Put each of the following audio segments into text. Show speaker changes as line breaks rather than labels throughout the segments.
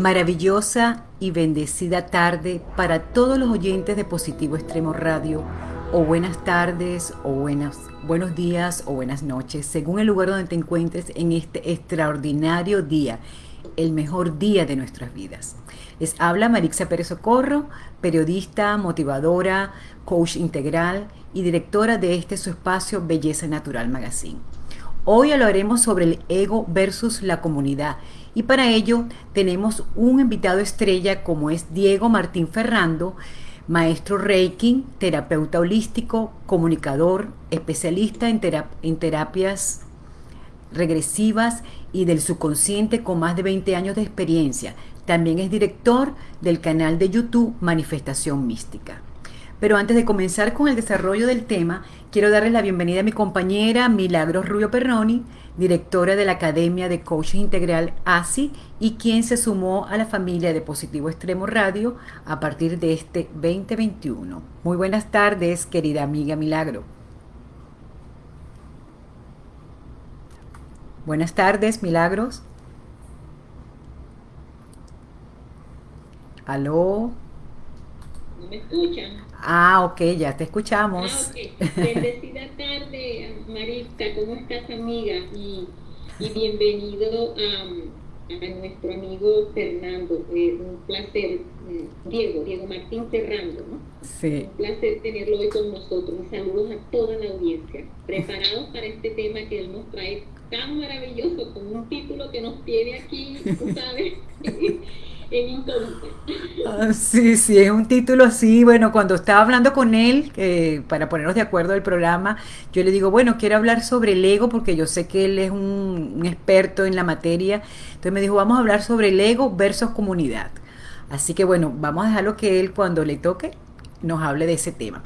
Maravillosa y bendecida tarde para todos los oyentes de Positivo Extremo Radio, o buenas tardes, o buenas, buenos días, o buenas noches, según el lugar donde te encuentres en este extraordinario día, el mejor día de nuestras vidas. Les habla Marixa Pérez Socorro, periodista, motivadora, coach integral y directora de este su espacio Belleza Natural Magazine. Hoy hablaremos sobre el ego versus la comunidad y para ello tenemos un invitado estrella como es Diego Martín Ferrando, maestro Reiki, terapeuta holístico, comunicador, especialista en, en terapias regresivas y del subconsciente con más de 20 años de experiencia. También es director del canal de YouTube Manifestación Mística. Pero antes de comenzar con el desarrollo del tema, quiero darles la bienvenida a mi compañera Milagros Rubio Perroni, directora de la Academia de Coaching Integral ASI y quien se sumó a la familia de Positivo Extremo Radio a partir de este 2021. Muy buenas tardes, querida amiga Milagro. Buenas tardes, Milagros. ¿Aló?
¿No me escuchan?
Ah, ok, ya te escuchamos.
Ah, Bendecida tarde, Marista, ¿cómo estás, amiga? Y, bienvenido a, nuestro amigo Fernando. Eh, un placer, mm, Diego, Diego Martín Ferrando, ¿no?
Sí.
Un placer tenerlo hoy con nosotros. Y saludos a toda la audiencia. Preparados para este tema que él nos trae tan maravilloso, con un título que nos tiene aquí, tú sabes. en
ah, sí, sí, es un título así. Bueno, cuando estaba hablando con él, para ponernos de acuerdo del programa, yo le digo, bueno, quiero hablar sobre el ego porque yo sé que él es un experto en la materia. Entonces me dijo, vamos a hablar sobre el ego versus comunidad. Así que bueno, vamos a dejarlo que él cuando le toque nos hable de ese tema.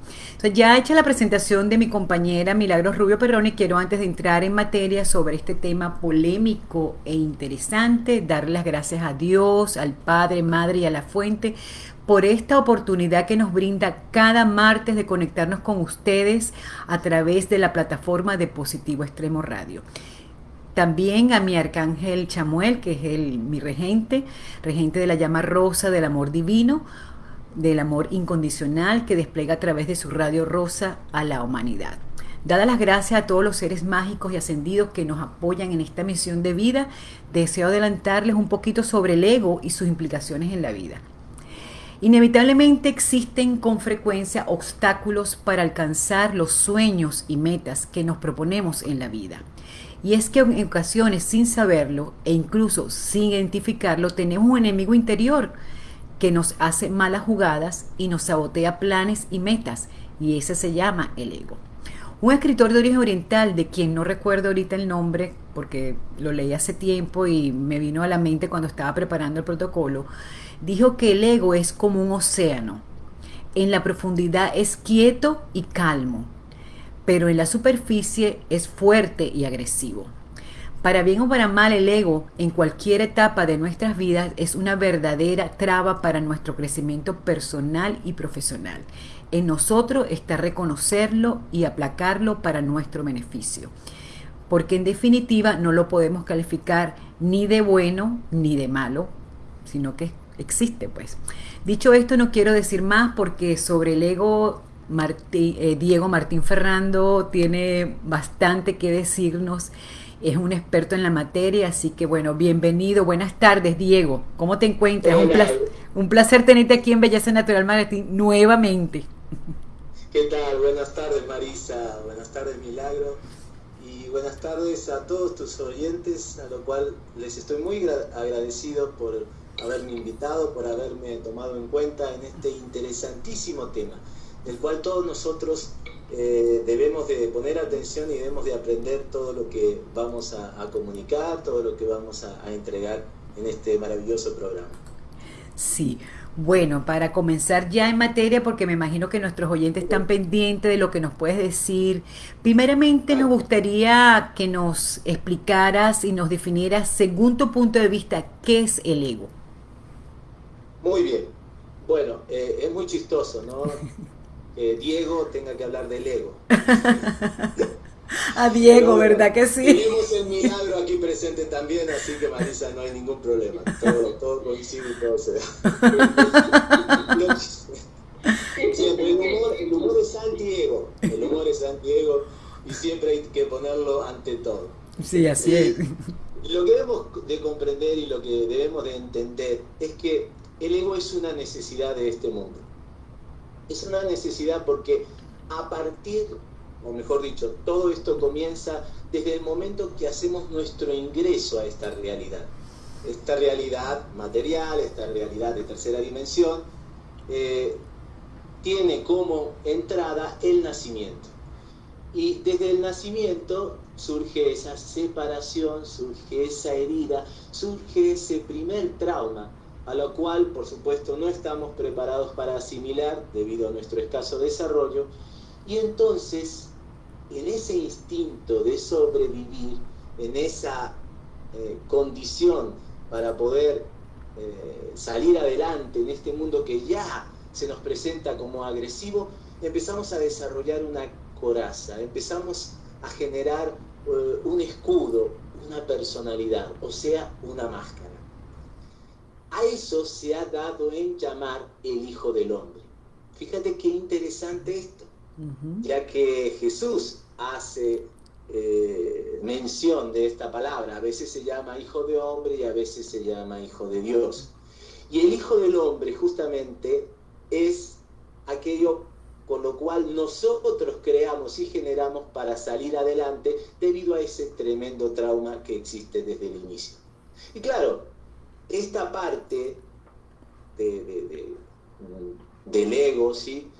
Ya hecha la presentación de mi compañera Milagros Rubio Perroni, quiero antes de entrar en materia sobre este tema polémico e interesante, dar las gracias a Dios, al Padre, Madre y a la Fuente por esta oportunidad que nos brinda cada martes de conectarnos con ustedes a través de la plataforma de Positivo Extremo Radio. También a mi arcángel Chamuel, que es el, mi regente, regente de la llama rosa del amor divino, del amor incondicional que despliega a través de su radio rosa a la humanidad. Dadas las gracias a todos los seres mágicos y ascendidos que nos apoyan en esta misión de vida, deseo adelantarles un poquito sobre el ego y sus implicaciones en la vida. Inevitablemente existen con frecuencia obstáculos para alcanzar los sueños y metas que nos proponemos en la vida. Y es que en ocasiones sin saberlo e incluso sin identificarlo tenemos un enemigo interior que nos hace malas jugadas y nos sabotea planes y metas, y ese se llama el ego. Un escritor de origen oriental, de quien no recuerdo ahorita el nombre, porque lo leí hace tiempo y me vino a la mente cuando estaba preparando el protocolo, dijo que el ego es como un océano. En la profundidad es quieto y calmo, pero en la superficie es fuerte y agresivo. Para bien o para mal, el ego en cualquier etapa de nuestras vidas es una verdadera traba para nuestro crecimiento personal y profesional. En nosotros está reconocerlo y aplacarlo para nuestro beneficio. Porque en definitiva no lo podemos calificar ni de bueno ni de malo, sino que existe pues. Dicho esto, no quiero decir más porque sobre el ego eh, Diego Martín Ferrando tiene bastante que decirnos es un experto en la materia, así que bueno, bienvenido, buenas tardes Diego, ¿cómo te encuentras? Un placer, tenerte aquí en Belleza Natural Martín nuevamente.
¿Qué tal? Buenas tardes Marisa, buenas tardes Milagro y buenas tardes a todos tus oyentes, a lo cual les estoy muy agradecido por haberme invitado, por haberme tomado en cuenta en este interesantísimo tema, del cual todos nosotros eh, debemos de poner atención y debemos de aprender todo lo que vamos a, comunicar, todo lo que vamos a, entregar en este maravilloso programa.
Sí, bueno, para comenzar ya en materia, porque me imagino que nuestros oyentes están pendientes de lo que nos puedes decir, primeramente nos gustaría que nos explicaras y nos definieras, según tu punto de vista, qué es el ego.
Muy bien. Bueno, eh, es muy chistoso, ¿no? Que Diego tenga que hablar del ego.
A Diego, ¿verdad que sí?
Tenemos el milagro aquí presente también, así que Marisa, no hay ningún problema. Todo, todo coincide y todo se da. el, humor, el humor es Santiago, el humor es Santiago y siempre hay que ponerlo ante todo.
Sí, así es.
Lo que debemos de comprender y lo que debemos de entender es que el ego es una necesidad de este mundo. Es una necesidad porque a partir, o mejor dicho, todo esto comienza desde el momento que hacemos nuestro ingreso a esta realidad. Esta realidad material, esta realidad de tercera dimensión, eh, tiene como entrada el nacimiento. Y desde el nacimiento surge esa separación, surge esa herida, surge ese primer trauma, a lo cual por supuesto no estamos preparados para asimilar debido a nuestro escaso desarrollo. Y entonces, en ese instinto de sobrevivir, en esa eh, condición para poder eh, salir adelante en este mundo que ya se nos presenta como agresivo, empezamos a desarrollar una coraza, empezamos a generar eh, un escudo, una personalidad, o sea, una máscara. A eso se ha dado en llamar el Hijo del Hombre. Fíjate qué interesante esto, ya que Jesús hace eh, mención de esta palabra. A veces se llama Hijo de Hombre y a veces se llama Hijo de Dios. Y el Hijo del Hombre justamente es aquello con lo cual nosotros creamos y generamos para salir adelante debido a ese tremendo trauma que existe desde el inicio. Y claro, esta parte de, del ego, ¿sí?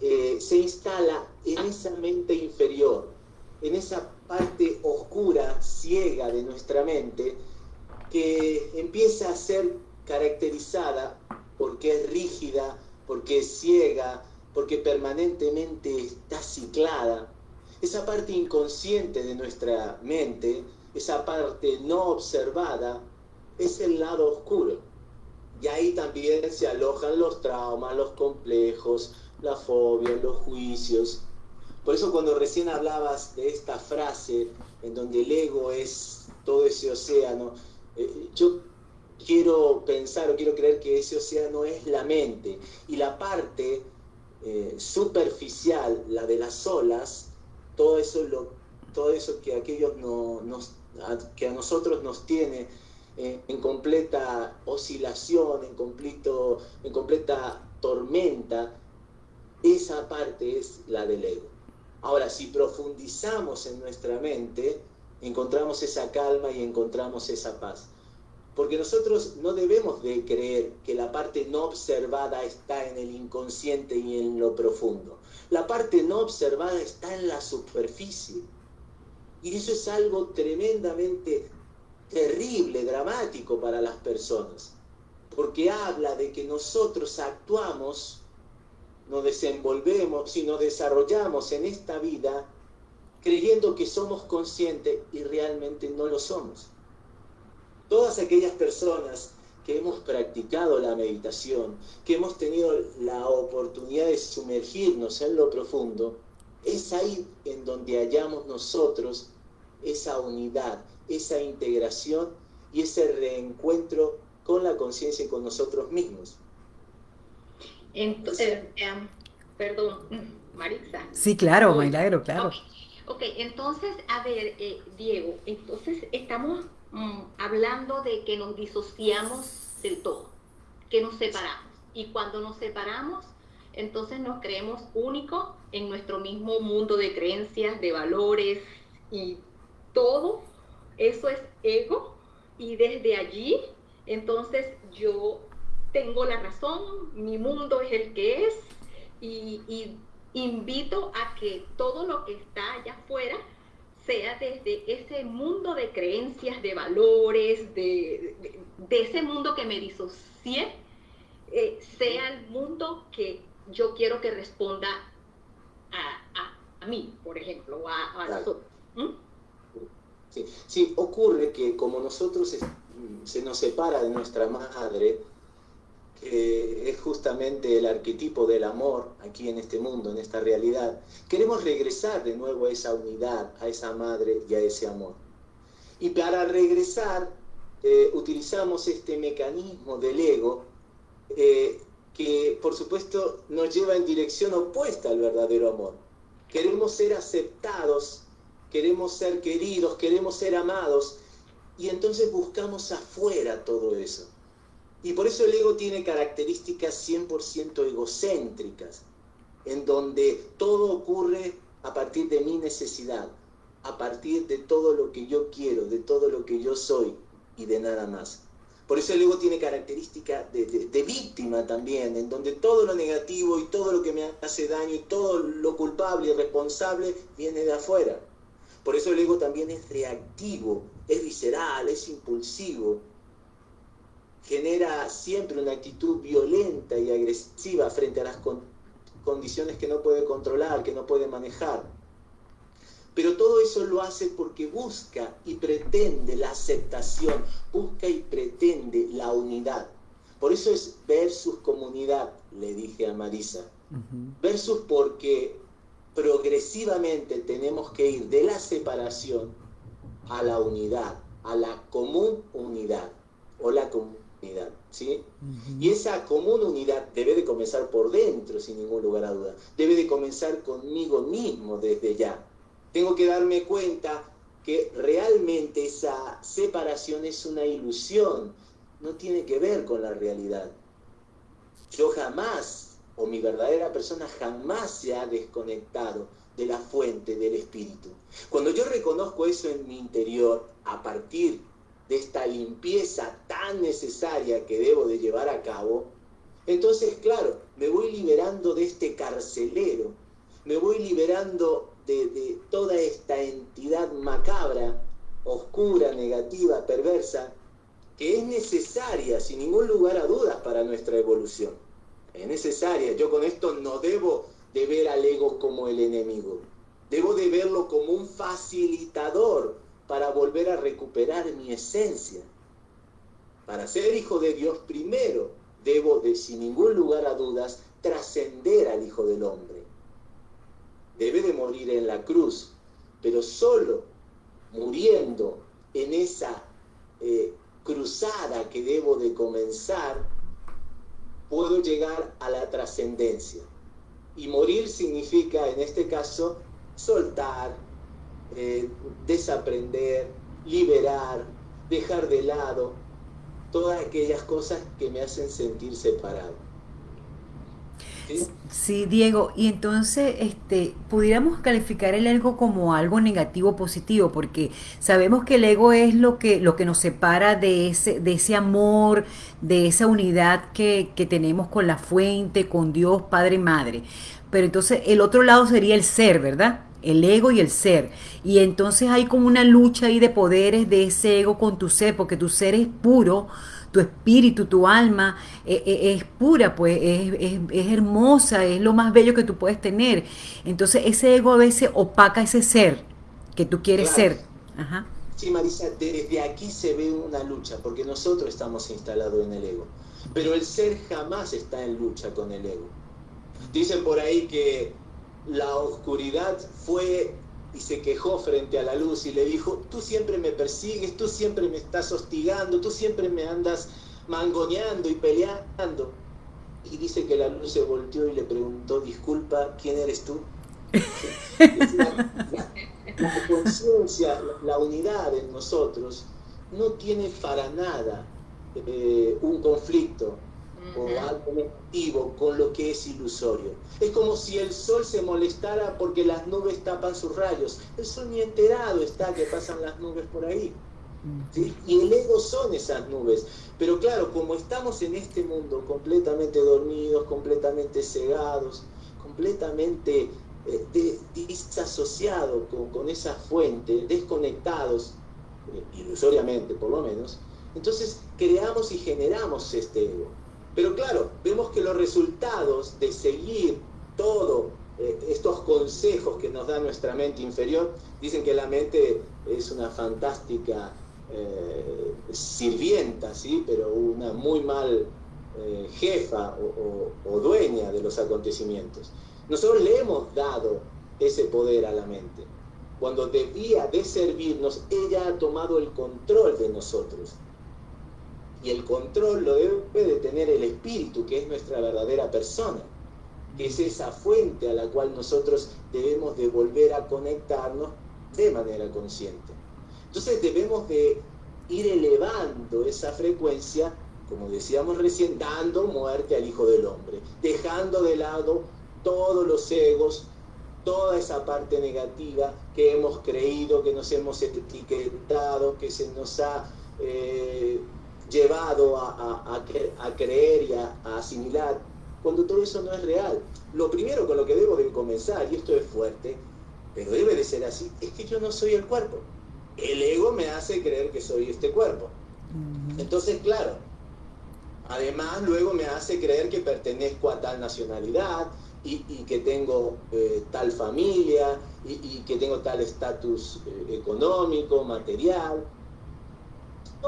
Eh, se instala en esa mente inferior, en esa parte oscura, ciega de nuestra mente, que empieza a ser caracterizada porque es rígida, porque es ciega, porque permanentemente está ciclada. Esa parte inconsciente de nuestra mente, esa parte no observada, es el lado oscuro. Y ahí también se alojan los traumas, los complejos, la fobia, los juicios. Por eso cuando recién hablabas de esta frase en donde el ego es todo ese océano, eh, yo quiero pensar o quiero creer que ese océano es la mente y la parte eh, superficial, la de las olas, todo eso, lo, todo eso que, aquellos no, que a nosotros nos tiene eh, en completa oscilación, en, completo, en completa tormenta, esa parte es la del ego. Ahora, si profundizamos en nuestra mente, encontramos esa calma y encontramos esa paz. Porque nosotros no debemos de creer que la parte no observada está en el inconsciente y en lo profundo. La parte no observada está en la superficie. Y eso es algo tremendamente terrible, dramático para las personas. Porque habla de que nosotros actuamos, nos desenvolvemos y nos desarrollamos en esta vida creyendo que somos conscientes y realmente no lo somos todas aquellas personas que hemos practicado la meditación, que hemos tenido la oportunidad de sumergirnos en lo profundo, es ahí en donde hallamos nosotros esa unidad, esa integración y ese reencuentro con la conciencia y con nosotros mismos.
Entonces, eh, em, perdón, Marisa.
Sí, claro, Milagro, claro.
Ok, entonces, a ver, eh, Diego, entonces estamos Mm, hablando de que nos disociamos del todo, que nos separamos. Y cuando nos separamos, entonces nos creemos únicos en nuestro mismo mundo de creencias, de valores y todo. Eso es ego. Y desde allí, entonces yo tengo la razón, mi mundo es el que es y, y invito a que todo lo que está allá afuera sea desde ese mundo de creencias, de valores, de, ese mundo que me disocié, eh, sea el mundo que yo quiero que responda a, mí, por ejemplo, a, a nosotros. ¿Mm?
Sí, ocurre que como nosotros se nos separa de nuestra madre, que es justamente el arquetipo del amor aquí en este mundo, en esta realidad. Queremos regresar de nuevo a esa unidad, a esa madre y a ese amor. Y para regresar eh, utilizamos este mecanismo del ego eh, que por supuesto nos lleva en dirección opuesta al verdadero amor. Queremos ser aceptados, queremos ser queridos, queremos ser amados y entonces buscamos afuera todo eso. Y por eso el ego tiene características 100% egocéntricas, en donde todo ocurre a partir de mi necesidad, a partir de todo lo que yo quiero, de todo lo que yo soy y de nada más. Por eso el ego tiene características de, de, víctima también, en donde todo lo negativo y todo lo que me hace daño y todo lo culpable y responsable viene de afuera. Por eso el ego también es reactivo, es visceral, es impulsivo, genera siempre una actitud violenta y agresiva frente a las condiciones que no puede controlar, que no puede manejar. Pero todo eso lo hace porque busca y pretende la aceptación, busca y pretende la unidad. Por eso es versus comunidad, le dije a Marisa. Versus porque progresivamente tenemos que ir de la separación a la unidad, a la común unidad o la comunidad. ¿sí? Y esa común unidad debe de comenzar por dentro, sin ningún lugar a duda. Debe de comenzar conmigo mismo desde ya. Tengo que darme cuenta que realmente esa separación es una ilusión, no tiene que ver con la realidad. Yo jamás, o mi verdadera persona jamás se ha desconectado de la fuente del espíritu. Cuando yo reconozco eso en mi interior, a partir de esta limpieza tan necesaria que debo de llevar a cabo, entonces, claro, me voy liberando de este carcelero, me voy liberando de, toda esta entidad macabra, oscura, negativa, perversa, que es necesaria, sin ningún lugar a dudas, para nuestra evolución. Es necesaria. Yo con esto no debo de ver al ego como el enemigo. Debo de verlo como un facilitador para volver a recuperar mi esencia. Para ser hijo de Dios primero, debo de, sin ningún lugar a dudas, trascender al Hijo del Hombre debe de morir en la cruz, pero solo muriendo en esa eh, cruzada que debo de comenzar, puedo llegar a la trascendencia. Y morir significa, en este caso, soltar, eh, desaprender, liberar, dejar de lado todas aquellas cosas que me hacen sentir separado.
¿Sí? Diego, y entonces este, pudiéramos calificar el ego como algo negativo positivo, porque sabemos que el ego es lo que, lo que nos separa de ese, de ese amor, de esa unidad que, que tenemos con la fuente, con Dios, Padre Madre. Pero entonces el otro lado sería el ser, ¿verdad? el ego y el ser. Y entonces hay como una lucha ahí de poderes de ese ego con tu ser, porque tu ser es puro, tu espíritu, tu alma eh, eh, es pura, pues es, hermosa, es lo más bello que tú puedes tener. Entonces ese ego a veces opaca ese ser que tú quieres ser.
Sí, Marisa, desde aquí se ve una lucha, porque nosotros estamos instalados en el ego. Pero el ser jamás está en lucha con el ego. Dicen por ahí que la oscuridad fue y se quejó frente a la luz y le dijo, tú siempre me persigues, tú siempre me estás hostigando, tú siempre me andas mangoneando y peleando. Y dice que la luz se volteó y le preguntó, disculpa, ¿quién eres tú? la, conciencia, la, unidad en nosotros no tiene para nada eh, un conflicto, o algo negativo con lo que es ilusorio. Es como si el sol se molestara porque las nubes tapan sus rayos. El sol ni enterado está que pasan las nubes por ahí. Y el ego son esas nubes. Pero claro, como estamos en este mundo completamente dormidos, completamente cegados, completamente eh, disasociados con, con, esa fuente, desconectados, eh, ilusoriamente por lo menos, entonces creamos y generamos este ego. Pero claro, vemos que los resultados de seguir todo eh, estos consejos que nos da nuestra mente inferior, dicen que la mente es una fantástica eh, sirvienta, ¿sí? pero una muy mal eh, jefa o, dueña de los acontecimientos. Nosotros le hemos dado ese poder a la mente. Cuando debía de servirnos, ella ha tomado el control de nosotros. Y el control lo debe de tener el espíritu, que es nuestra verdadera persona, que es esa fuente a la cual nosotros debemos de volver a conectarnos de manera consciente. Entonces debemos de ir elevando esa frecuencia, como decíamos recién, dando muerte al Hijo del Hombre, dejando de lado todos los egos, toda esa parte negativa que hemos creído, que nos hemos etiquetado, que se nos ha eh, llevado a, creer y a, a asimilar, cuando todo eso no es real. Lo primero con lo que debo de comenzar, y esto es fuerte, pero debe de ser así, es que yo no soy el cuerpo el ego me hace creer que soy este cuerpo. Entonces, claro, además luego me hace creer que pertenezco a tal nacionalidad y, que tengo eh, tal familia y, que tengo tal estatus eh, económico, material.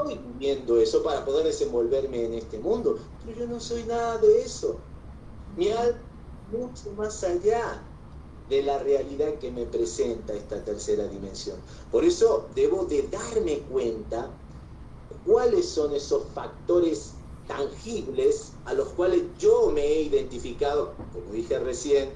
Estoy viviendo eso para poder desenvolverme en este mundo, pero yo no soy nada de eso. Mi alma mucho más allá de la realidad que me presenta esta tercera dimensión. Por eso debo de darme cuenta cuáles son esos factores tangibles a los cuales yo me he identificado, como dije recién,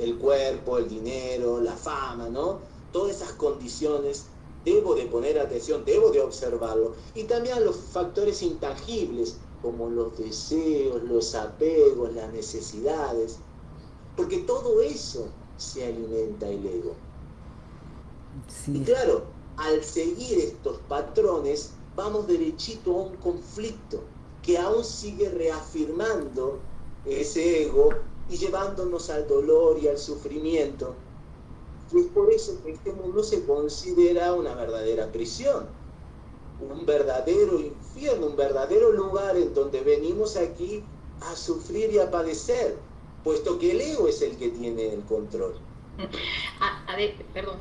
el cuerpo, el dinero, la fama, ¿no? Todas esas condiciones debo de poner atención, debo de observarlo. Y también a los factores intangibles, como los deseos, los apegos, las necesidades. Porque todo eso se alimenta el ego. Y claro, al seguir estos patrones, vamos derechito a un conflicto que aún sigue reafirmando ese ego y llevándonos al dolor y al sufrimiento. Y es por eso que este mundo se considera una verdadera prisión, un verdadero infierno, un verdadero lugar en donde venimos aquí a sufrir y a padecer puesto que el ego es el que tiene el control.
A, ver, perdón.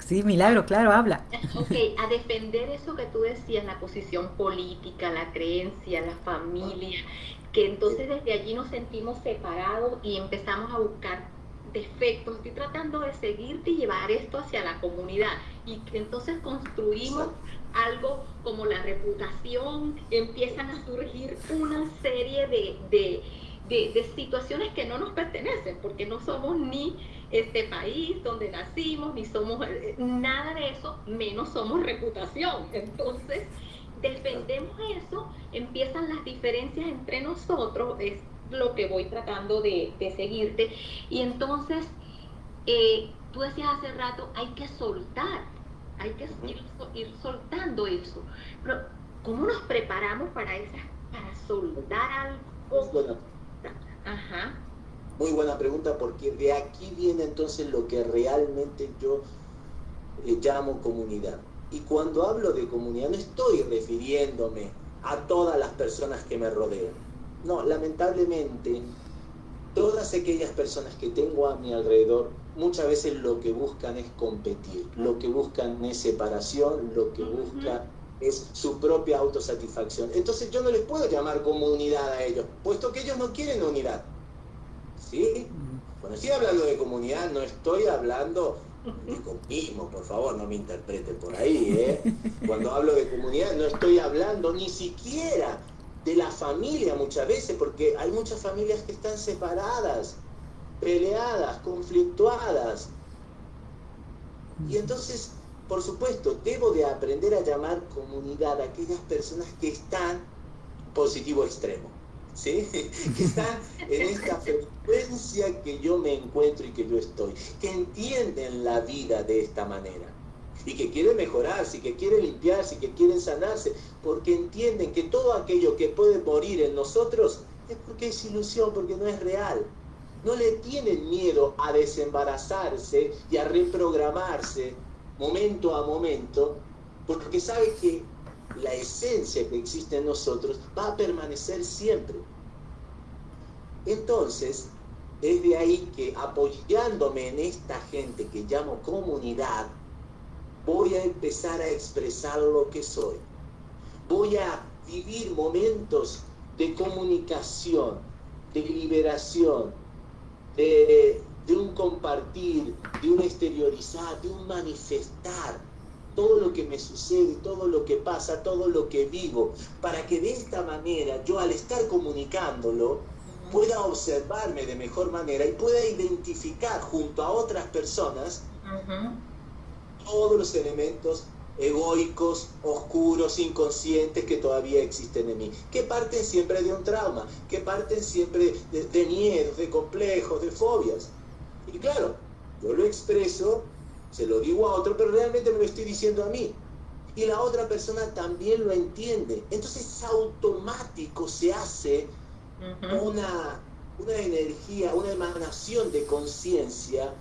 Sí, milagro, claro, habla.
Ok, a defender eso que tú decías, la posición política, la creencia, la familia, que entonces desde allí nos sentimos separados y empezamos a buscar defectos. Estoy tratando de seguirte y llevar esto hacia la comunidad y entonces construimos algo como la reputación, empiezan a surgir una serie de de, situaciones que no nos pertenecen, porque no somos ni este país donde nacimos, ni somos eh, nada de eso, menos somos reputación. Entonces, defendemos eso, empiezan las diferencias entre nosotros, es lo que voy tratando de, seguirte. Y entonces, eh, tú decías hace rato, hay que soltar, hay que ir, ir soltando eso. Pero, ¿cómo nos preparamos para, esa, para soltar algo?
Muy buena pregunta porque de aquí viene entonces lo que realmente yo eh, llamo comunidad. Y cuando hablo de comunidad no estoy refiriéndome a todas las personas que me rodean. No, lamentablemente, todas aquellas personas que tengo a mi alrededor muchas veces lo que buscan es competir, lo que buscan es separación, lo que buscan es su propia autosatisfacción. Entonces yo no les puedo llamar comunidad a ellos, puesto que ellos no quieren unidad. ¿Sí? Cuando estoy hablando de comunidad no estoy hablando de comunismo, por favor, no me interpreten por ahí. ¿eh? Cuando hablo de comunidad no estoy hablando ni siquiera de la familia muchas veces, porque hay muchas familias que están separadas, peleadas, conflictuadas. Y entonces por supuesto, debo de aprender a llamar comunidad a aquellas personas que están positivo extremo, ¿sí? que están en esta frecuencia que yo me encuentro y que yo estoy, que entienden la vida de esta manera y que quieren mejorarse, y que quieren limpiarse, y que quieren sanarse, porque entienden que todo aquello que puede morir en nosotros es porque es ilusión, porque no es real. No le tienen miedo a desembarazarse y a reprogramarse momento a momento, porque sabe que la esencia que existe en nosotros va a permanecer siempre. Entonces, es de ahí que apoyándome en esta gente que llamo comunidad, voy a empezar a expresar lo que soy. Voy a vivir momentos de comunicación, de liberación, de, un compartir, de un exteriorizar, de un manifestar todo lo que me sucede, todo lo que pasa, todo lo que vivo, para que de esta manera yo al estar comunicándolo pueda observarme de mejor manera y pueda identificar junto a otras personas todos los elementos egoicos, oscuros, inconscientes que todavía existen en mí, que parten siempre de un trauma, que parten siempre de, de miedos, de complejos, de fobias. Y claro, yo lo expreso, se lo digo a otro, pero realmente me lo estoy diciendo a mí. Y la otra persona también lo entiende. Entonces automático se hace una, una energía, una emanación de conciencia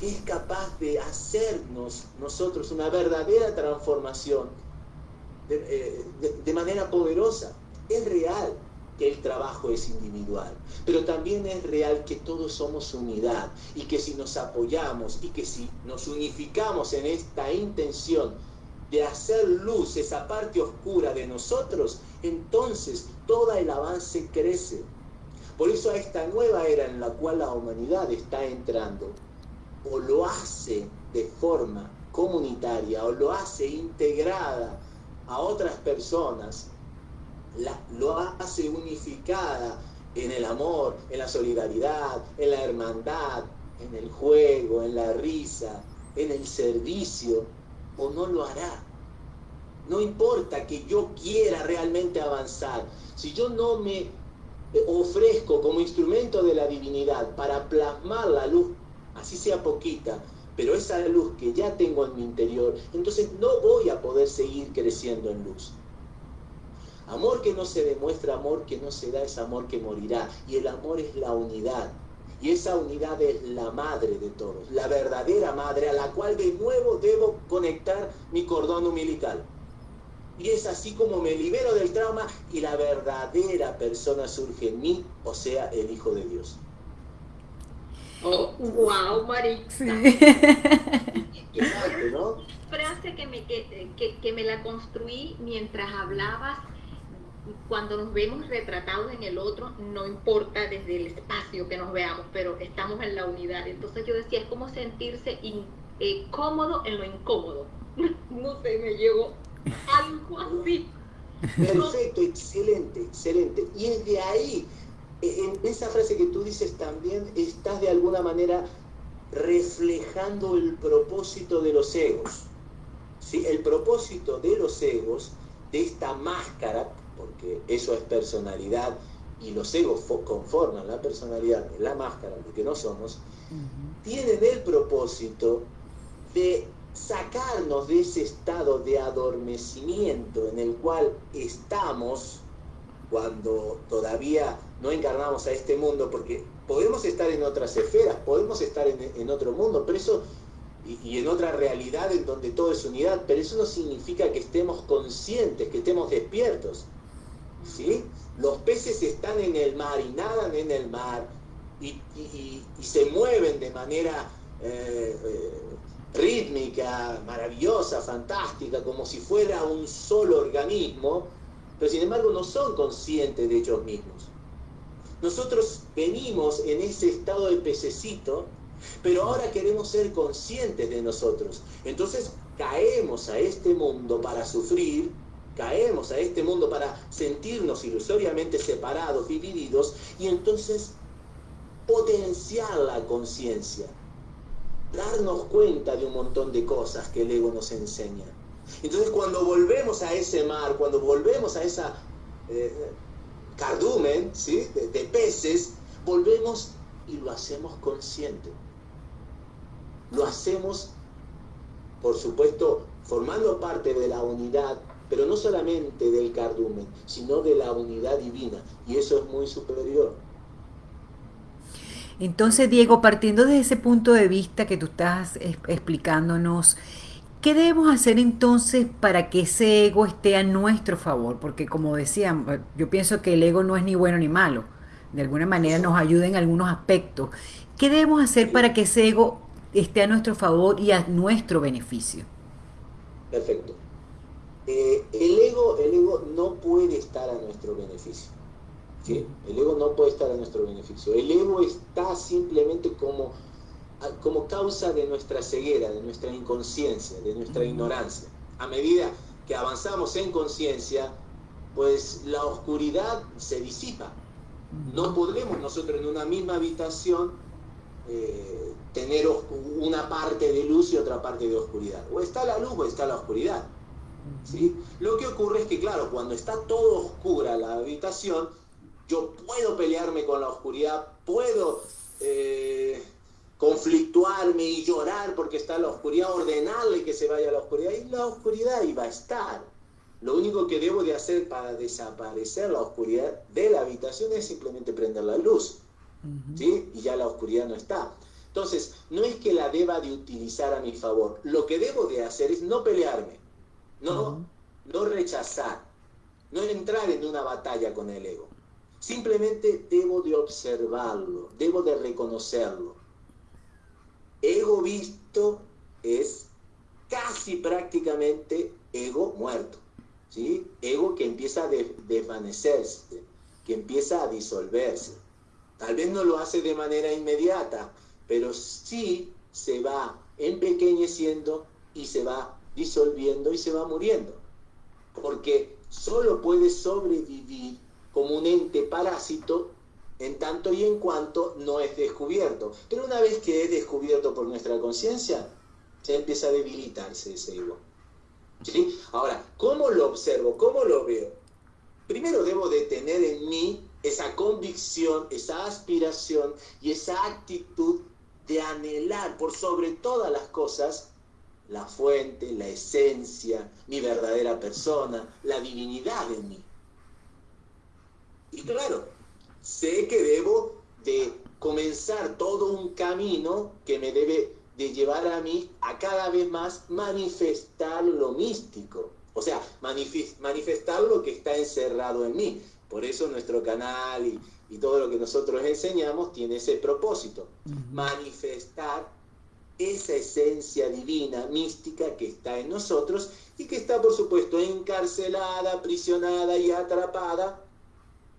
que es capaz de hacernos nosotros una verdadera transformación de, eh, manera poderosa. Es real que el trabajo es individual, pero también es real que todos somos unidad y que si nos apoyamos y que si nos unificamos en esta intención de hacer luz esa parte oscura de nosotros, entonces todo el avance crece. Por eso a esta nueva era en la cual la humanidad está entrando, o lo hace de forma comunitaria o lo hace integrada a otras personas, lo hace unificada en el amor, en la solidaridad, en la hermandad, en el juego, en la risa, en el servicio, o no lo hará. No importa que yo quiera realmente avanzar, si yo no me ofrezco como instrumento de la divinidad para plasmar la luz así sea poquita, pero esa luz que ya tengo en mi interior, entonces no voy a poder seguir creciendo en luz. Amor que no se demuestra, amor que no se da, es amor que morirá. Y el amor es la unidad. Y esa unidad es la madre de todos, la verdadera madre a la cual de nuevo debo conectar mi cordón umbilical. Y es así como me libero del trauma y la verdadera persona surge en mí, o sea, el Hijo de Dios.
Oh, wow, Marix.
Sí. ¿no?
Frase que me, que, que, me la construí mientras hablabas cuando nos vemos retratados en el otro, no importa desde el espacio que nos veamos, pero estamos en la unidad. Entonces yo decía, es como sentirse eh, cómodo en lo incómodo. no sé, me llevo algo así.
Perfecto, excelente, excelente. Y es de ahí en esa frase que tú dices también estás de alguna manera reflejando el propósito de los egos. ¿sí? El propósito de los egos, de esta máscara, porque eso es personalidad y los egos conforman la personalidad la máscara, lo que no somos, tienen el propósito de sacarnos de ese estado de adormecimiento en el cual estamos cuando todavía no encarnamos a este mundo, porque podemos estar en otras esferas, podemos estar en, otro mundo, pero eso, y, en otra realidad en donde todo es unidad, pero eso no significa que estemos conscientes, que estemos despiertos. ¿sí? Los peces están en el mar y nadan en el mar y, se mueven de manera eh, eh, rítmica, maravillosa, fantástica, como si fuera un solo organismo, pero sin embargo no son conscientes de ellos mismos. Nosotros venimos en ese estado de pececito, pero ahora queremos ser conscientes de nosotros. Entonces caemos a este mundo para sufrir, caemos a este mundo para sentirnos ilusoriamente separados, divididos, y entonces potenciar la conciencia, darnos cuenta de un montón de cosas que el ego nos enseña. Entonces cuando volvemos a ese mar, cuando volvemos a esa... Eh, cardumen, ¿sí? de, peces, volvemos y lo hacemos consciente. Lo hacemos, por supuesto, formando parte de la unidad, pero no solamente del cardumen, sino de la unidad divina. Y eso es muy superior.
Entonces, Diego, partiendo de ese punto de vista que tú estás explicándonos, ¿Qué debemos hacer entonces para que ese ego esté a nuestro favor? Porque como decía, yo pienso que el ego no es ni bueno ni malo. De alguna manera nos ayuda en algunos aspectos. ¿Qué debemos hacer para que ese ego esté a nuestro favor y a nuestro beneficio?
Perfecto. Eh, el, ego, el ego no puede estar a nuestro beneficio. El ego no puede estar a nuestro beneficio. El ego está simplemente como, como causa de nuestra ceguera, de nuestra inconsciencia, de nuestra ignorancia. A medida que avanzamos en conciencia, pues la oscuridad se disipa. No podremos nosotros en una misma habitación eh, tener una parte de luz y otra parte de oscuridad. O está la luz o está la oscuridad. ¿sí? Lo que ocurre es que, claro, cuando está todo oscura la habitación, yo puedo pelearme con la oscuridad, puedo eh, conflictuarme y llorar porque está la oscuridad, ordenarle que se vaya a la oscuridad, y la oscuridad iba a estar. Lo único que debo de hacer para desaparecer la oscuridad de la habitación es simplemente prender la luz. ¿sí? Y ya la oscuridad no está. Entonces, no es que la deba de utilizar a mi favor. Lo que debo de hacer es no pelearme, no, no rechazar, no entrar en una batalla con el ego. Simplemente debo de observarlo, debo de reconocerlo. Ego visto es casi prácticamente ego muerto. ¿sí? Ego que empieza a desvanecerse, que empieza a disolverse. Tal vez no lo hace de manera inmediata, pero sí se va empequeñeciendo y se va disolviendo y se va muriendo. Porque solo puede sobrevivir como un ente parásito en tanto y en cuanto no es descubierto. Pero una vez que es descubierto por nuestra conciencia, se empieza a debilitarse ese ego. Ahora, ¿cómo lo observo? ¿Cómo lo veo? Primero debo de tener en mí esa convicción, esa aspiración y esa actitud de anhelar por sobre todas las cosas la fuente, la esencia, mi verdadera persona, la divinidad en mí. Y claro, sé que debo de comenzar todo un camino que me debe de llevar a mí a cada vez más manifestar lo místico. O sea, manifestar lo que está encerrado en mí. Por eso nuestro canal y, todo lo que nosotros enseñamos tiene ese propósito. Manifestar esa esencia divina, mística que está en nosotros y que está, por supuesto, encarcelada, aprisionada y atrapada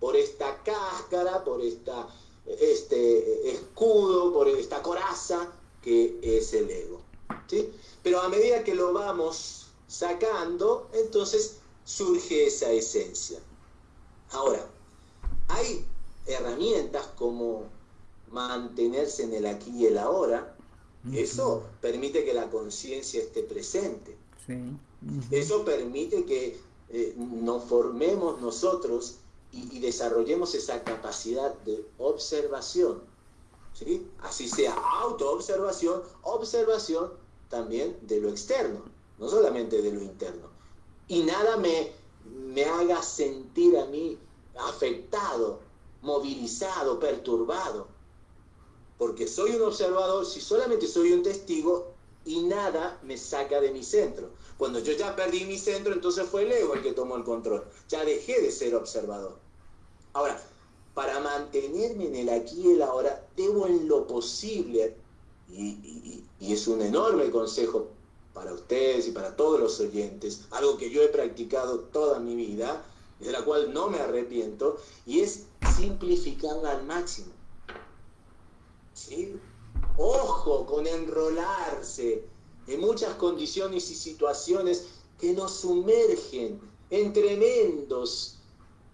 por esta cáscara, por esta, este escudo, por esta coraza que es el ego. ¿sí? Pero a medida que lo vamos sacando, entonces surge esa esencia. Ahora, hay herramientas como mantenerse en el aquí y el ahora. Eso permite que la conciencia esté presente. Eso permite que eh, nos formemos nosotros y, desarrollemos esa capacidad de observación. ¿sí? Así sea autoobservación, observación también de lo externo, no solamente de lo interno. Y nada me, me haga sentir a mí afectado, movilizado, perturbado. Porque soy un observador, si solamente soy un testigo y nada me saca de mi centro. Cuando yo ya perdí mi centro, entonces fue el ego el que tomó el control. Ya dejé de ser observador. Ahora, para mantenerme en el aquí y el ahora, debo en lo posible, y, es un enorme consejo para ustedes y para todos los oyentes, algo que yo he practicado toda mi vida, de la cual no me arrepiento, y es simplificarla al máximo. Ojo con enrolarse en muchas condiciones y situaciones que nos sumergen en tremendos,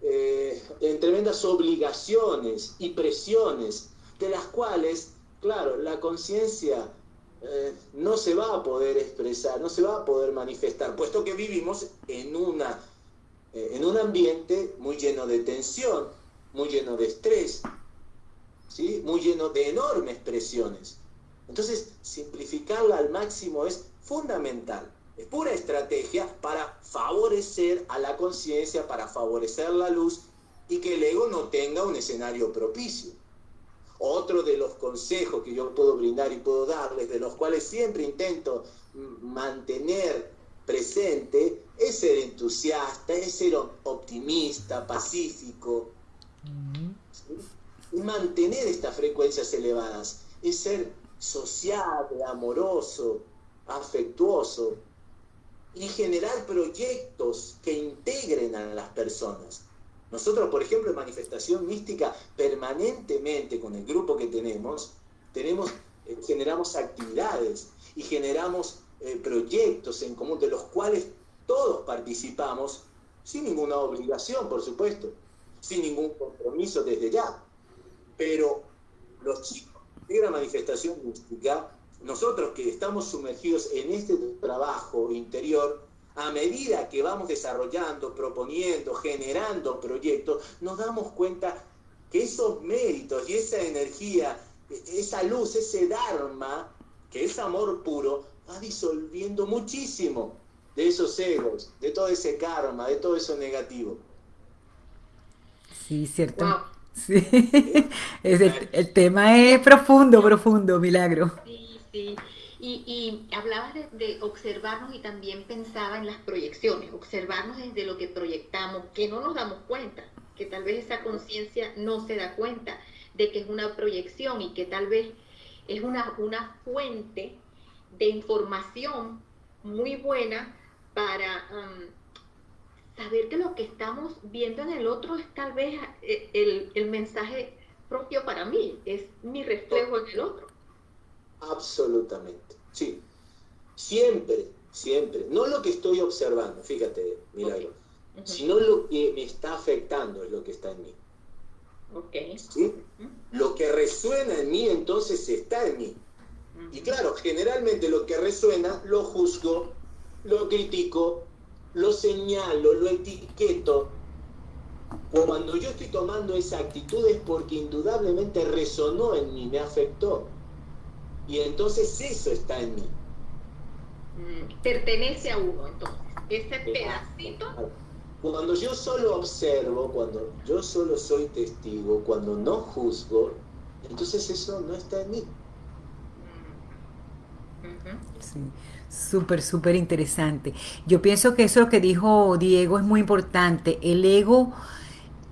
eh, en tremendas obligaciones y presiones, de las cuales, claro, la conciencia eh, no se va a poder expresar, no se va a poder manifestar, puesto que vivimos en, una, eh, en un ambiente muy lleno de tensión, muy lleno de estrés, ¿sí? muy lleno de enormes presiones. Entonces, simplificarla al máximo es fundamental. Es pura estrategia para favorecer a la conciencia, para favorecer la luz y que el ego no tenga un escenario propicio. Otro de los consejos que yo puedo brindar y puedo darles, de los cuales siempre intento mantener presente, es ser entusiasta, es ser optimista, pacífico, y mantener estas frecuencias elevadas, es ser sociable, amoroso, afectuoso y generar proyectos que integren a las personas. Nosotros, por ejemplo, en manifestación mística, permanentemente con el grupo que tenemos, tenemos eh, generamos actividades y generamos eh, proyectos en común de los cuales todos participamos sin ninguna obligación, por supuesto, sin ningún compromiso desde ya. Pero los chicos de la manifestación mística, nosotros que estamos sumergidos en este trabajo interior, a medida que vamos desarrollando, proponiendo, generando proyectos, nos damos cuenta que esos méritos y esa energía, esa luz, ese Dharma, que es amor puro, va disolviendo muchísimo de esos egos, de todo ese karma, de todo eso negativo.
Sí, cierto. Sí. el, tema es profundo, profundo, milagro.
Sí, sí. Y, hablabas de, observarnos y también pensaba en las proyecciones, observarnos desde lo que proyectamos, que no nos damos cuenta, que tal vez esa conciencia no se da cuenta de que es una proyección y que tal vez es una, una fuente de información muy buena para saber que lo que estamos viendo en el otro es tal vez eh, el, el mensaje propio para mí, es mi reflejo en el otro.
Absolutamente, sí. Siempre, siempre. No lo que estoy observando, fíjate, Milagro, sino lo que me está afectando es lo que está en mí.
Okay.
¿Sí? Lo que resuena en mí entonces está en mí. Y claro, generalmente lo que resuena lo juzgo, lo critico, lo señalo, lo etiqueto. Cuando yo estoy tomando esa actitud es porque indudablemente resonó en mí, me afectó. Y entonces eso está en mí.
Mm, pertenece a uno, entonces. Ese pedacito.
Cuando yo solo observo, cuando yo solo soy testigo, cuando no juzgo, entonces eso no está en mí.
Mm, sí, súper, súper interesante. Yo pienso que eso que dijo Diego es muy importante. El ego,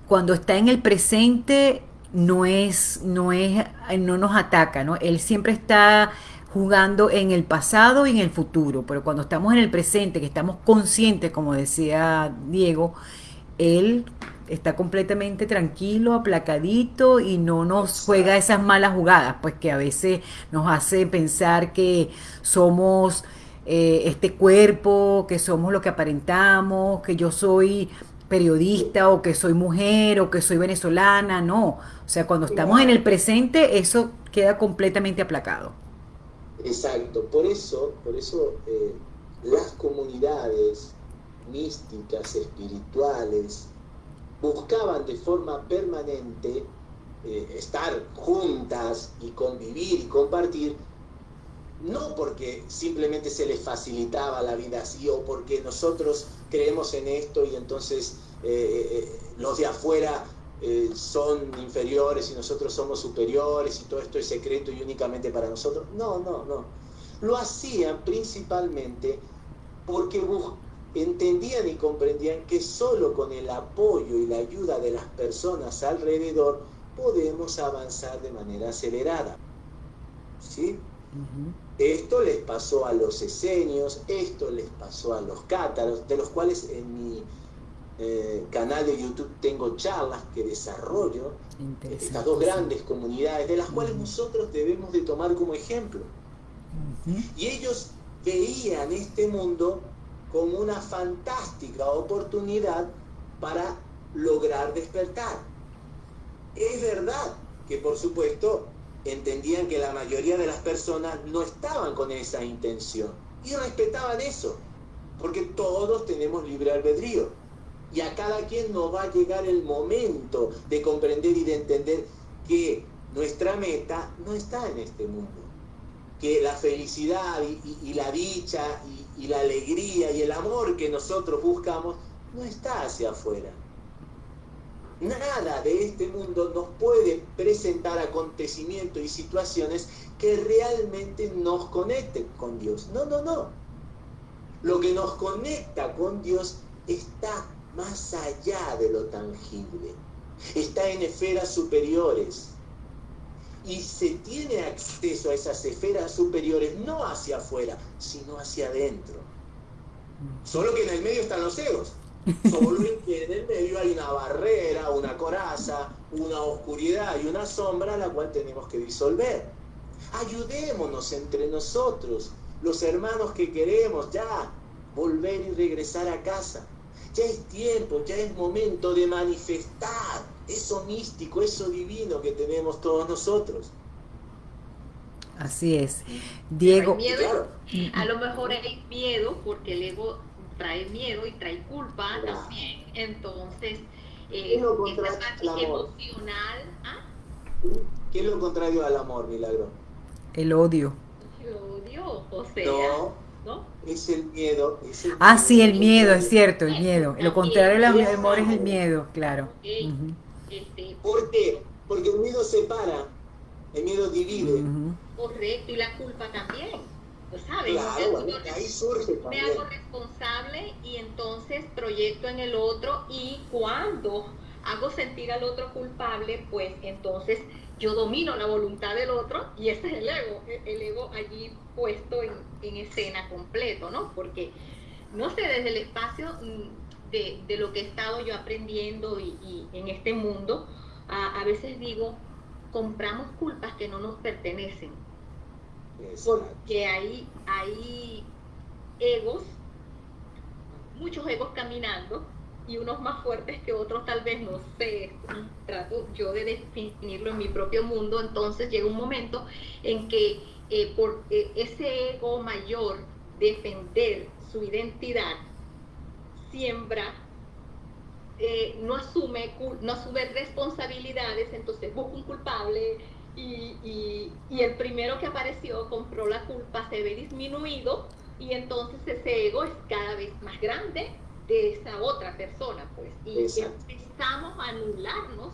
cuando está en el presente, no es, no es, no nos ataca, ¿no? Él siempre está jugando en el pasado y en el futuro, pero cuando estamos en el presente, que estamos conscientes, como decía Diego, él está completamente tranquilo, aplacadito y no nos juega esas malas jugadas, pues que a veces nos hace pensar que somos eh, este cuerpo, que somos lo que aparentamos, que yo soy periodista o que soy mujer o que soy venezolana, no. O sea, cuando estamos en el presente, eso queda completamente aplacado.
Exacto, por eso, por eso eh, las comunidades místicas, espirituales, buscaban de forma permanente eh, estar juntas y convivir y compartir, no porque simplemente se les facilitaba la vida así o porque nosotros creemos en esto y entonces eh, los de afuera son inferiores y nosotros somos superiores y todo esto es secreto y únicamente para nosotros. No, no, no. Lo hacían principalmente porque entendían y comprendían que solo con el apoyo y la ayuda de las personas alrededor podemos avanzar de manera acelerada. ¿Sí? Esto les pasó a los esenios, esto les pasó a los cátaros, de los cuales en mi eh, canal de YouTube tengo charlas que desarrollo, estas dos grandes comunidades, de las cuales nosotros debemos de tomar como ejemplo. Y ellos veían este mundo como una fantástica oportunidad para lograr despertar. Es verdad que por supuesto entendían que la mayoría de las personas no estaban con esa intención y respetaban eso, porque todos tenemos libre albedrío y a cada quien nos va a llegar el momento de comprender y de entender que nuestra meta no está en este mundo, que la felicidad y, la dicha y la alegría y el amor que nosotros buscamos no está hacia afuera Nada de este mundo nos puede presentar acontecimientos y situaciones que realmente nos conecten con Dios. No, no, no. Lo que nos conecta con Dios está más allá de lo tangible. Está en esferas superiores. Y se tiene acceso a esas esferas superiores no hacia afuera, sino hacia adentro. Solo que en el medio están los egos. Solo que en el medio hay una barrera, una coraza, una oscuridad y una sombra la cual tenemos que disolver. Ayudémonos entre nosotros, los hermanos que queremos ya volver y regresar a casa. Ya es tiempo, ya es momento de manifestar eso místico, eso divino que tenemos todos nosotros.
Así es. Diego.
Miedo, a lo mejor hay miedo porque el ego trae miedo y trae culpa también. Entonces, eh, esa parte emocional. ¿ah?
¿Qué es lo contrario al amor, Milagro?
El odio.
El odio, o sea.
No, Es el miedo.
ah, sí, el miedo, es cierto, el miedo. Lo contrario al amor es el miedo, claro.
Este, ¿Por qué? Porque el miedo separa, el miedo divide.
Correcto, y la culpa también. ¿Sabes?
Claro, ahí surge
Me hago responsable y entonces proyecto en el otro y cuando hago sentir al otro culpable, pues entonces yo domino la voluntad del otro y ese es el ego, el ego allí puesto en, escena completo, ¿no? Porque, no sé, desde el espacio mm, de, lo que he estado yo aprendiendo y, en este mundo, a, veces digo, compramos culpas que no nos pertenecen. Porque hay, hay egos, muchos egos caminando, y unos más fuertes que otros tal vez no sé, trato yo de definirlo en mi propio mundo, entonces llega un momento en que eh, por eh, ese ego mayor defender su identidad siembra eh, no asume no asume responsabilidades entonces busca un culpable y, el primero que apareció compró la culpa se ve disminuido y entonces ese ego es cada vez más grande de esa otra persona, pues. Y empezamos a anularnos,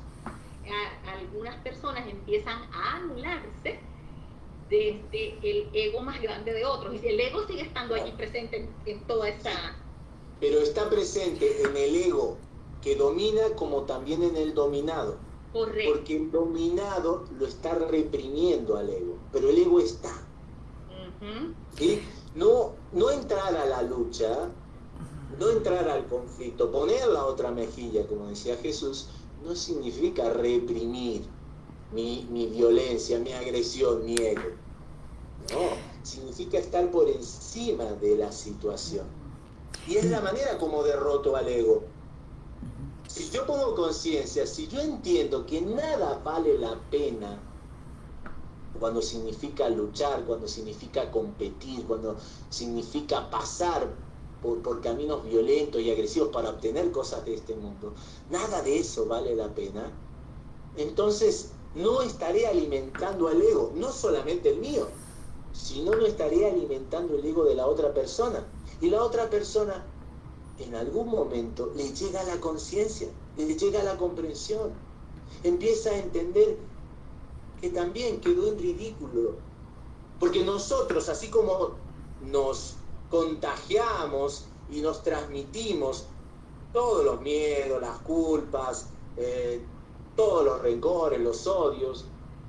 algunas personas empiezan a anularse desde el ego más grande de otros. Y el ego sigue estando allí presente en, toda esa...
Pero está presente en el ego que domina como también en el dominado.
Correcto.
Porque el dominado lo está reprimiendo al ego, pero el ego está. no, no entrar a la lucha no entrar al conflicto, poner la otra mejilla, como decía Jesús, no significa reprimir mi, violencia, mi agresión, mi ego. No, significa estar por encima de la situación. Y es la manera como derroto al ego. Si yo pongo conciencia, si yo entiendo que nada vale la pena cuando significa luchar, cuando significa competir, cuando significa pasar por, caminos violentos y agresivos para obtener cosas de este mundo, nada de eso vale la pena, entonces no estaré alimentando al ego, no solamente el mío, sino no estaré alimentando el ego de la otra persona. Y la otra persona en algún momento le llega la conciencia, le llega la comprensión, empieza a entender que también quedó en ridículo. Porque nosotros, así como nos contagiamos y nos transmitimos todos los miedos, las culpas, eh, todos los rencores, los odios,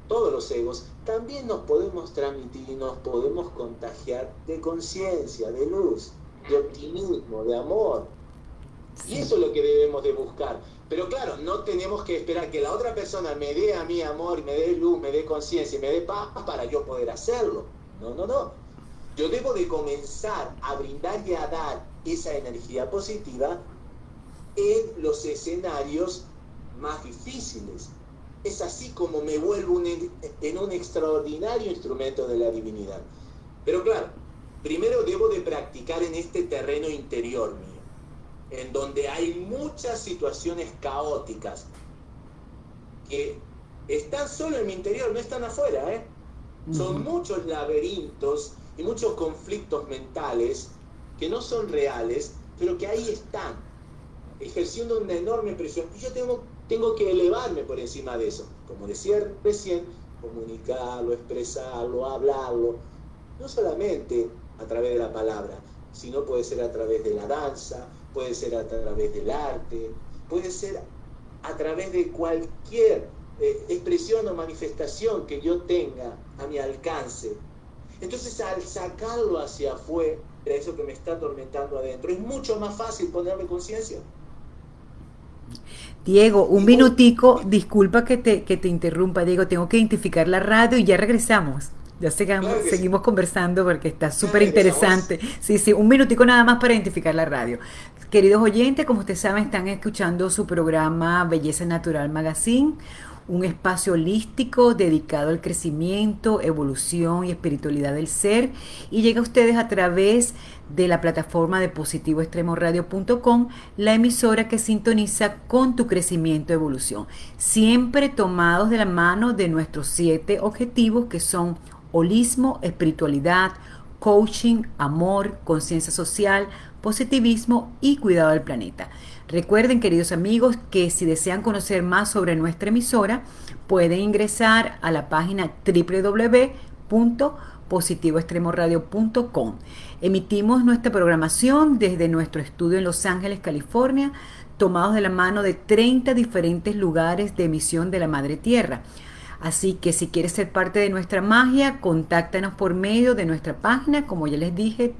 todos los egos, también nos podemos transmitir y nos podemos contagiar de conciencia, de luz, de optimismo, de amor. Y eso es lo que debemos de buscar. Pero claro, no tenemos que esperar que la otra persona me dé a mí amor, me dé luz, me dé conciencia y me dé paz para yo poder hacerlo. No, no, no. Yo debo de comenzar a brindar y a dar esa energía positiva en los escenarios más difíciles. Es así como me vuelvo en un extraordinario instrumento de la divinidad. Pero claro, primero debo de practicar en este terreno interior mío, en donde hay muchas situaciones caóticas que están solo en mi interior, no están afuera. ¿eh? Son muchos laberintos y muchos conflictos mentales que no son reales, pero que ahí están, ejerciendo una enorme presión. Y yo tengo, tengo que elevarme por encima de eso. Como decía recién, comunicarlo, expresarlo, hablarlo, no solamente a través de la palabra, sino puede ser a través de la danza, puede ser a través del arte, puede ser a través de cualquier eh, expresión o manifestación que yo tenga a mi alcance entonces al sacarlo hacia afuera, eso que me está atormentando adentro. Es mucho más fácil ponerme conciencia.
Diego, un minutico, disculpa que te, que te interrumpa, Diego, tengo que identificar la radio y ya regresamos. Ya seguimos conversando porque está súper interesante. Sí, sí, un minutico nada más para identificar la radio. Queridos oyentes, como ustedes saben, están escuchando su programa Belleza Natural Magazine, un espacio holístico dedicado al crecimiento, evolución y espiritualidad del ser y llega a ustedes a través de la plataforma de positivoextremoradio.com, la emisora que sintoniza con tu crecimiento y evolución, siempre tomados de la mano de nuestros siete objetivos que son holismo, espiritualidad, coaching, amor, conciencia social, positivismo y cuidado del planeta. Recuerden, queridos amigos, que si desean conocer más sobre nuestra emisora, pueden ingresar a la página www.positivoextremoradio.com. Emitimos nuestra programación desde nuestro estudio en Los Ángeles, California, tomados de la mano de 30 diferentes lugares de emisión de la Madre Tierra. Así que si quieres ser parte de nuestra magia, contáctanos por medio de nuestra página, como ya les dije,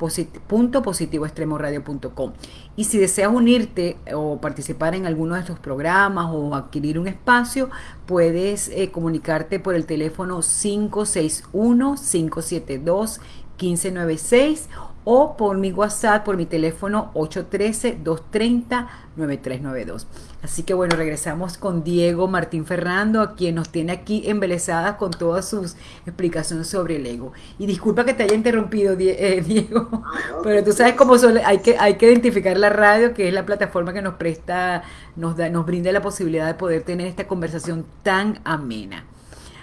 www positivoextremoradio.com. Y si deseas unirte o participar en alguno de estos programas o adquirir un espacio, puedes eh, comunicarte por el teléfono 561-572-1596 o por mi WhatsApp, por mi teléfono 813-230-9392. Así que bueno, regresamos con Diego Martín Ferrando, a quien nos tiene aquí embelesadas con todas sus explicaciones sobre el ego. Y disculpa que te haya interrumpido, eh, Diego, ah, pero tú sabes cómo hay, que, hay que identificar la radio, que es la plataforma que nos presta, nos, da, nos brinda la posibilidad de poder tener esta conversación tan amena.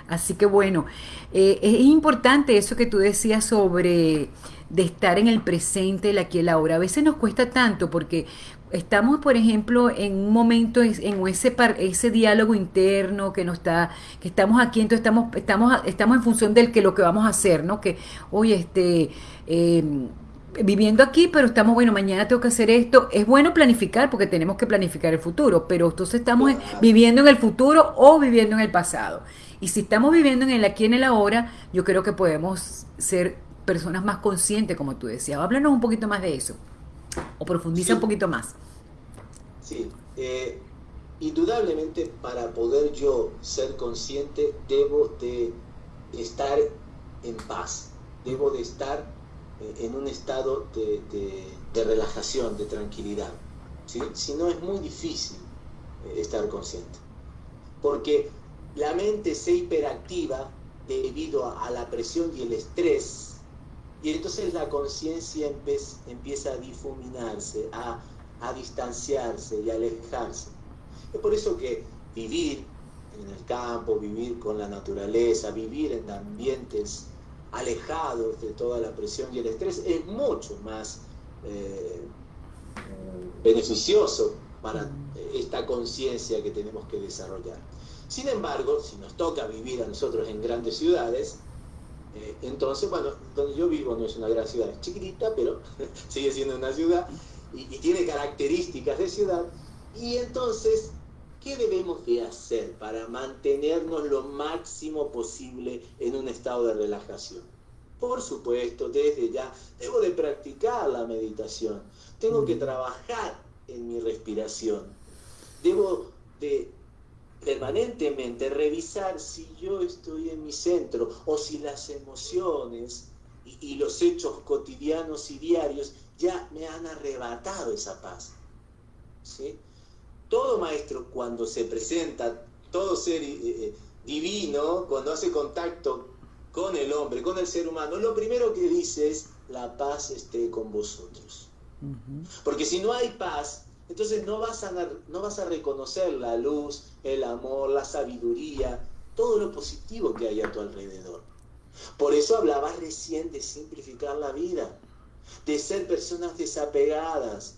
Así que bueno, eh, es importante eso que tú decías sobre de estar en el presente, el aquí y el ahora. A veces nos cuesta tanto porque estamos, por ejemplo, en un momento, en ese, ese diálogo interno que nos está, que estamos aquí, entonces estamos, estamos, estamos en función del que lo que vamos a hacer, ¿no? Que, oye, este, em, viviendo aquí, pero estamos, bueno, mañana tengo que hacer esto. Es bueno planificar porque tenemos que planificar el futuro, pero entonces estamos viviendo en el futuro o viviendo en el pasado. Y si estamos viviendo en el aquí en el ahora, yo creo que podemos ser personas más conscientes, como tú decías. Háblanos un poquito más de eso, o profundiza un poquito más.
Sí, eh, indudablemente para poder yo ser consciente debo de estar en paz, debo de estar eh, en un estado de, relajación, de tranquilidad. ¿sí? Si no es muy difícil eh, estar consciente, porque la mente se hiperactiva debido a la presión y el estrés y entonces la conciencia empieza a difuminarse, a, distanciarse y a alejarse. Es por eso que vivir en el campo, vivir con la naturaleza, vivir en ambientes alejados de toda la presión y el estrés es mucho más eh, beneficioso para esta conciencia que tenemos que desarrollar. Sin embargo, si nos toca vivir a nosotros en grandes ciudades, eh, entonces, bueno, donde yo vivo no es una gran ciudad, es chiquitita, pero sigue siendo una ciudad y, tiene características de ciudad. Y entonces, ¿qué debemos de hacer para mantenernos lo máximo posible en un estado de relajación? Por supuesto, desde ya debo de practicar la meditación, tengo que trabajar en mi respiración, debo de permanentemente revisar si yo estoy en mi centro o si las emociones y, los hechos cotidianos y diarios ya me han arrebatado esa paz. ¿sí? Todo maestro cuando se presenta, todo ser eh, eh, divino, cuando hace contacto con el hombre, con el ser humano, lo primero que dice es, la paz esté con vosotros. Porque si no hay paz, entonces no vas, a, no vas a reconocer la luz, el amor, la sabiduría, todo lo positivo que hay a tu alrededor. Por eso hablaba recién de simplificar la vida, de ser personas desapegadas,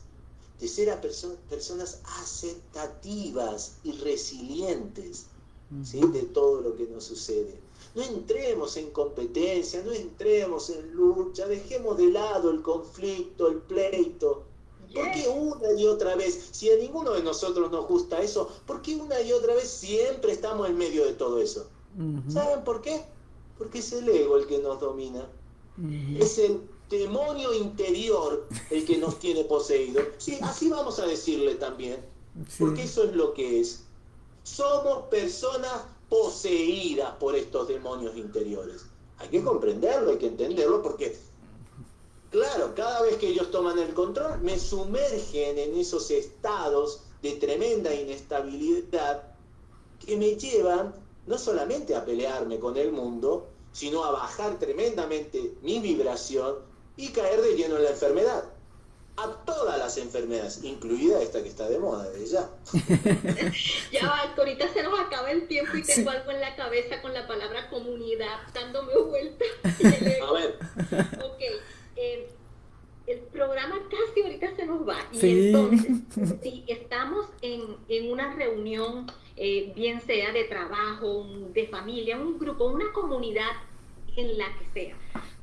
de ser a personas aceptativas y resilientes de todo lo que nos sucede. No entremos en competencia, no entremos en lucha, dejemos de lado el conflicto, el pleito, ¿Por qué una y otra vez, si a ninguno de nosotros nos gusta eso, por qué una y otra vez siempre estamos en medio de todo eso? ¿Saben por qué? Porque es el ego el que nos domina. Es el demonio interior el que nos tiene poseído. Sí, así vamos a decirle también, porque eso es lo que es. Somos personas poseídas por estos demonios interiores. Hay que comprenderlo, hay que entenderlo, porque, claro, cada vez que ellos toman el control, me sumergen en esos estados de tremenda inestabilidad que me llevan no solamente a pelearme con el mundo, sino a bajar tremendamente mi vibración y caer de lleno en la enfermedad. A todas las enfermedades, incluida esta que está de moda de ya.
ya va, ahorita se nos acaba el tiempo y tengo algo en la cabeza con la palabra comunidad dándome vuelta. a ver. Ok. Eh, el programa casi ahorita se nos va. Y entonces, si estamos en, en una reunión, eh, bien sea de trabajo, de familia, un grupo, una comunidad en la que sea,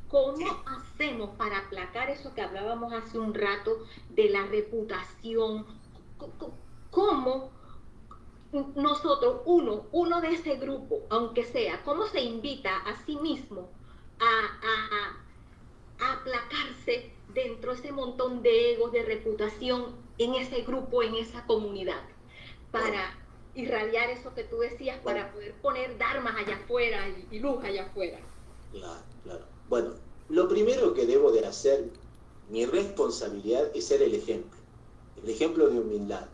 ¿Cómo hacemos para aplacar eso que hablábamos hace un rato de la reputación? ¿Cómo nosotros, uno, uno de ese grupo, aunque sea, cómo se invita a sí mismo a, aplacarse dentro de ese montón de egos, de reputación en ese grupo, en esa comunidad, para irradiar eso que tú decías, para poder poner dharmas allá afuera y, y luz allá afuera?
Claro, claro. Bueno, lo primero que debo de hacer, mi responsabilidad es ser el ejemplo. El ejemplo de humildad.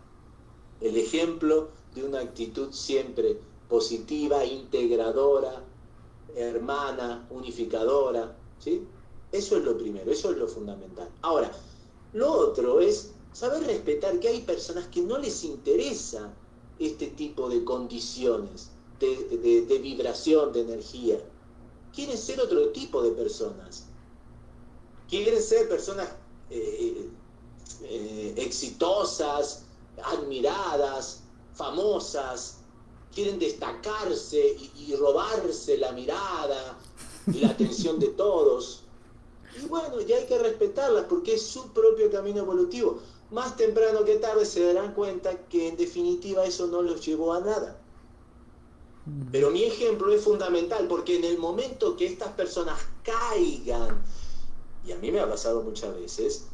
El ejemplo de una actitud siempre positiva, integradora, hermana, unificadora. ¿sí? Eso es lo primero, eso es lo fundamental. Ahora, lo otro es saber respetar que hay personas que no les interesa este tipo de condiciones de vibración, de energía quieren ser otro tipo de personas. Quieren ser personas eh, eh, exitosas, admiradas, famosas, quieren destacarse y, robarse la mirada y la atención de todos. Y bueno, ya hay que respetarlas porque es su propio camino evolutivo. Más temprano que tarde se darán cuenta que en definitiva eso no los llevó a nada. Pero mi ejemplo es fundamental porque en el momento que estas personas caigan, y a mí me ha pasado muchas veces,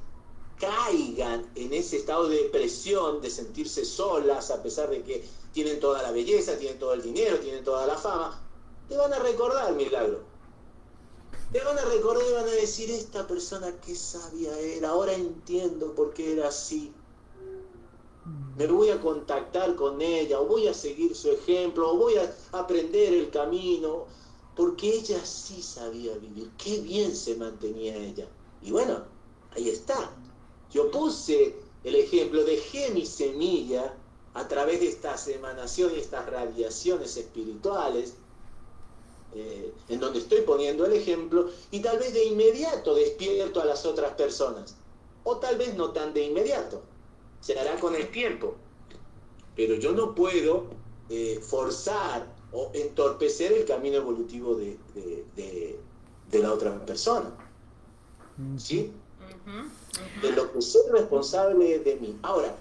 caigan en ese estado de depresión, de sentirse solas, a pesar de que tienen toda la belleza, tienen todo el dinero, tienen toda la fama, te van a recordar, milagro. Te van a recordar y van a decir, esta persona que sabia era, ahora entiendo por qué era así me voy a contactar con ella, o voy a seguir su ejemplo, o voy a aprender el camino, porque ella sí sabía vivir, qué bien se mantenía ella. Y bueno, ahí está. Yo puse el ejemplo, dejé mi semilla a través de estas emanaciones, estas radiaciones espirituales, eh, en donde estoy poniendo el ejemplo, y tal vez de inmediato despierto a las otras personas, o tal vez no tan de inmediato se hará con el tiempo. Pero yo no puedo eh, forzar o entorpecer el camino evolutivo de, la otra persona. ¿Sí? De lo que soy responsable de mí. Ahora,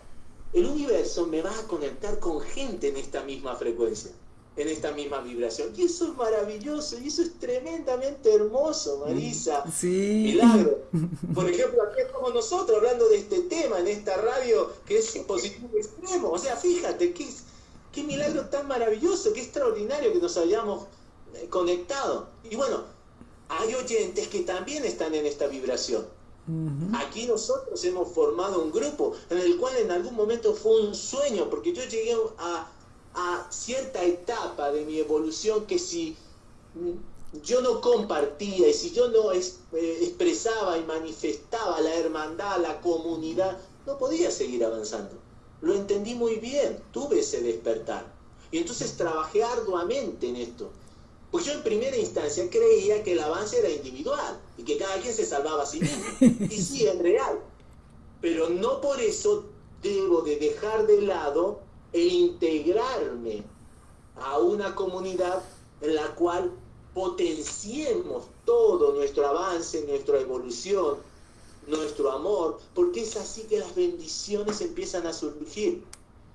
el universo me va a conectar con gente en esta misma frecuencia en esta misma vibración. Y eso es maravilloso, y eso es tremendamente hermoso, Marisa.
Sí.
Milagro. Por ejemplo, aquí estamos nosotros hablando de este tema en esta radio que es positivo extremo. O sea, fíjate, qué, qué milagro tan maravilloso, qué extraordinario que nos hayamos eh, conectado. Y bueno, hay oyentes que también están en esta vibración. Aquí nosotros hemos formado un grupo en el cual en algún momento fue un sueño, porque yo llegué a, a cierta etapa de mi evolución que si yo no compartía y si yo no eh, expresaba y manifestaba la hermandad, la comunidad, no podía seguir avanzando. Lo entendí muy bien, tuve ese despertar. Y entonces trabajé arduamente en esto. Pues yo en primera instancia creía que el avance era individual y que cada quien se salvaba a sí mismo. Y sí, es real. Pero no por eso debo de dejar de lado e integrarme a una comunidad en la cual potenciemos todo nuestro avance, nuestra evolución, nuestro amor, porque es así que las bendiciones empiezan a surgir.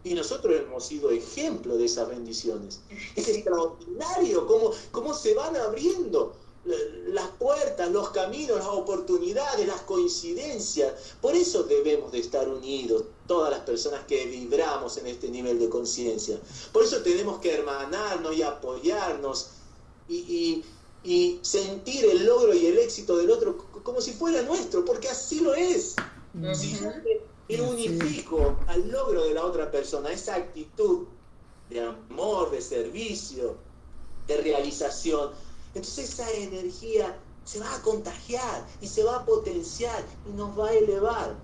Y nosotros hemos sido ejemplo de esas bendiciones. Es extraordinario cómo, cómo se van abriendo las puertas, los caminos, las oportunidades, las coincidencias. Por eso debemos de estar unidos, todas las personas que vibramos en este nivel de conciencia. Por eso tenemos que hermanarnos y apoyarnos y, sentir el logro y el éxito del otro como si fuera nuestro, porque así lo es. Si yo me unifico al logro de la otra persona, esa actitud de amor, de servicio, de realización, entonces esa energía se va a contagiar y se va a potenciar y nos va a elevar.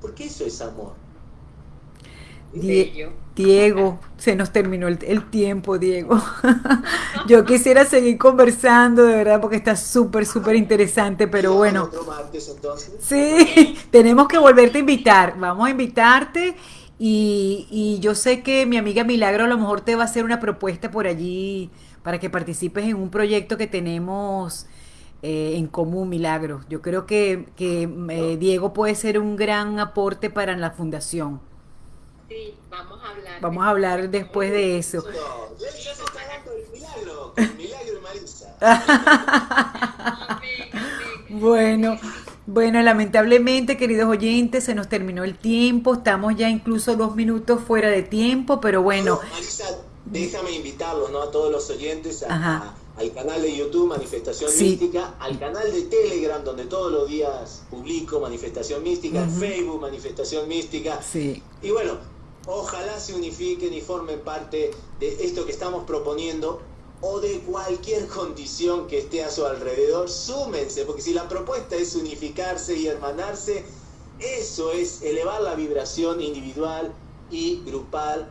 Porque eso es amor.
Diego, se nos terminó el, tiempo, Diego. Yo quisiera seguir conversando, de verdad, porque está súper, súper interesante, pero bueno. Sí, tenemos que volverte a invitar. Vamos a invitarte y, y yo sé que mi amiga Milagro a lo mejor te va a hacer una propuesta por allí para que participes en un proyecto que tenemos eh, en común, Milagro. Yo creo que, eh, Diego puede ser un gran aporte para la fundación.
Sí, vamos a hablar.
Vamos a hablar después de eso. bueno, bueno, lamentablemente, queridos oyentes, se nos terminó el tiempo. Estamos ya incluso dos minutos fuera de tiempo, pero bueno.
Déjame invitarlos ¿no? a todos los oyentes al canal de YouTube Manifestación Mística, al canal de Telegram donde todos los días publico Manifestación Mística, Facebook Manifestación Mística. Y bueno, ojalá se unifiquen y formen parte de esto que estamos proponiendo o de cualquier condición que esté a su alrededor, súmense, porque si la propuesta es unificarse y hermanarse, eso es elevar la vibración individual y grupal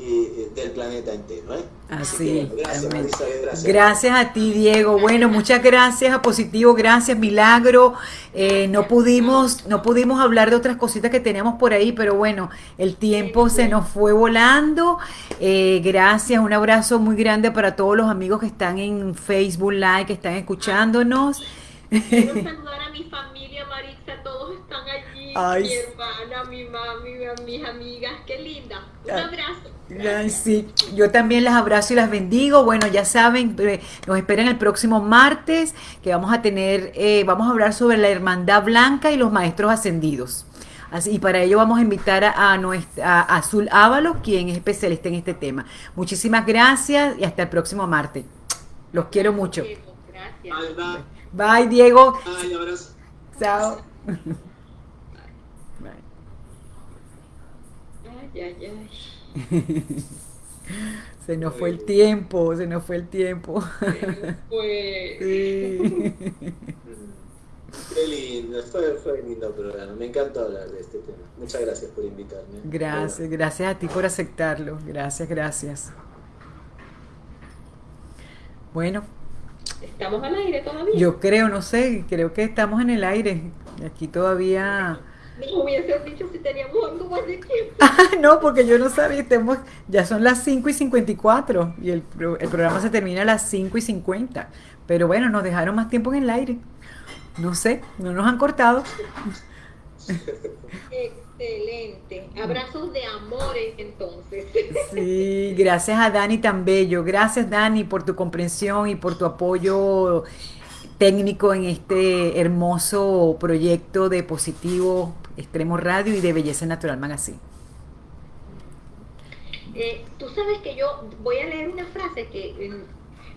eh, del planeta entero. ¿eh?
Así, gracias, gracias. a ti, Diego. Bueno, muchas gracias a Positivo, gracias, Milagro. Eh, no pudimos, no pudimos hablar de otras cositas que teníamos por ahí, pero bueno, el tiempo se nos fue volando. gracias, un abrazo muy grande para todos los amigos que están en Facebook Live, que están escuchándonos.
Quiero saludar a mi familia, Maritza, todos están allí, mi hermana, mi mami, mis amigas, qué linda. Un abrazo.
Sí, yo también las abrazo y las bendigo. Bueno, ya saben, eh, nos esperan el próximo martes que vamos a tener, eh, vamos a hablar sobre la Hermandad Blanca y los Maestros Ascendidos. Así, y para ello vamos a invitar a, nuestra, Azul Ávalo, quien es especialista en este tema. Muchísimas gracias y hasta el próximo martes. Los quiero mucho.
Gracias.
Bye, Diego.
Bye, abrazo.
Chao.
Bye. Ay, ay, ay.
se nos fue el tiempo, se nos fue el tiempo.
Qué lindo, fue, fue lindo programa. Me encantó hablar de este tema. Muchas gracias por invitarme.
Gracias, gracias a ti por aceptarlo. Gracias, gracias. Bueno.
¿Estamos al aire todavía?
Yo creo, no sé, creo que estamos en el aire. Aquí todavía
no hubiese dicho si teníamos algo más de tiempo.
Ah, no, porque yo no sabía, tenemos, ya son las 5 y 54 y el, el programa se termina a las 5 y 50. Pero bueno, nos dejaron más tiempo en el aire. No sé, no nos han cortado.
Excelente. Abrazos de amores entonces.
Sí, gracias a Dani tan bello. Gracias Dani por tu comprensión y por tu apoyo técnico en este hermoso proyecto de Positivo Extremo Radio y de Belleza Natural Magazine.
Eh, tú sabes que yo voy a leer una frase que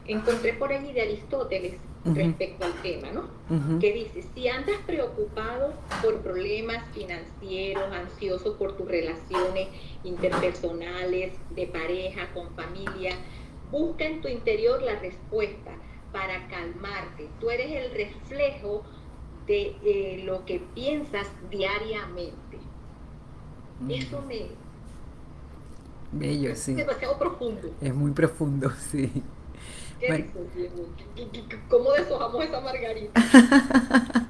encontré por allí de Aristóteles respecto al tema, ¿no? Que dice, si andas preocupado por problemas financieros, ansioso por tus relaciones interpersonales, de pareja, con familia, busca en tu interior la respuesta para calmarte. Tú eres el reflejo de eh, lo que piensas diariamente. Mm. Eso me...
Bello, sí.
Es demasiado profundo.
Es muy profundo, sí.
Bueno. ¿Cómo deshojamos esa margarita?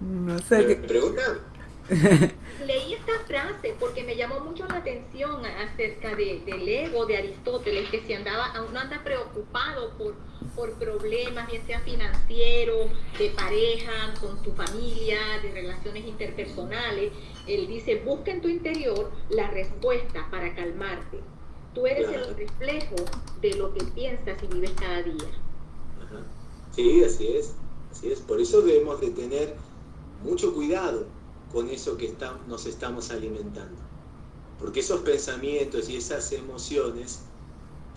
no sé.
¿Me preguntan?
Leí esta frase porque me llamó mucho la atención acerca de, del ego de Aristóteles, que si andaba, uno anda preocupado por, por problemas, bien sea financieros, de pareja, con tu familia, de relaciones interpersonales, él dice, busca en tu interior la respuesta para calmarte. Tú eres el reflejo de lo que piensas y vives cada día.
Sí, así es, así es. Por eso debemos de tener mucho cuidado con eso que nos estamos alimentando. Porque esos pensamientos y esas emociones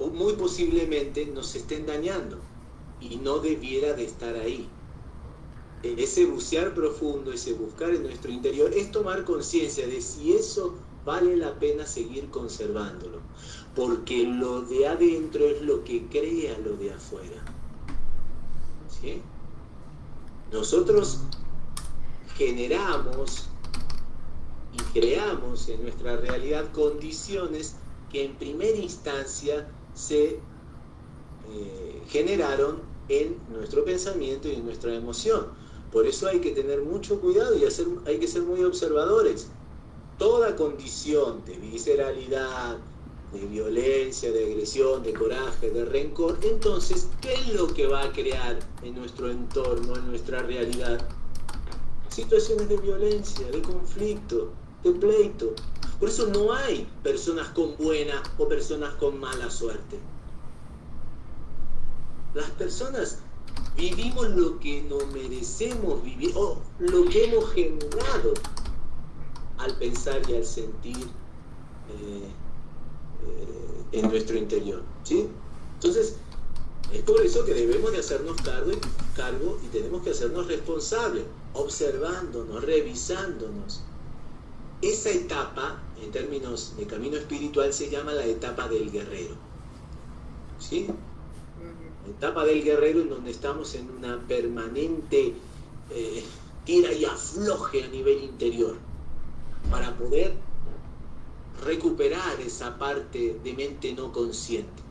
muy posiblemente nos estén dañando y no debiera de estar ahí. Ese bucear profundo, ese buscar en nuestro interior, es tomar conciencia de si eso vale la pena seguir conservándolo, porque lo de adentro es lo que crea lo de afuera. ¿Sí? Nosotros generamos y creamos en nuestra realidad condiciones que en primera instancia se eh, generaron en nuestro pensamiento y en nuestra emoción. Por eso hay que tener mucho cuidado y hacer, hay que ser muy observadores. Toda condición de visceralidad, de violencia, de agresión, de coraje, de rencor, entonces, ¿qué es lo que va a crear en nuestro entorno, en nuestra realidad? Situaciones de violencia, de conflicto, de pleito. Por eso no hay personas con buena o personas con mala suerte. Las personas vivimos lo que nos merecemos vivir o lo que hemos generado al pensar y al sentir eh, eh, en nuestro interior. ¿sí? Entonces, es por eso que debemos de hacernos cargo, cargo y tenemos que hacernos responsables, observándonos, revisándonos. Esa etapa, en términos de camino espiritual, se llama la etapa del guerrero. ¿Sí? etapa del guerrero en donde estamos en una permanente eh, tira y afloje a nivel interior para poder recuperar esa parte de mente no consciente.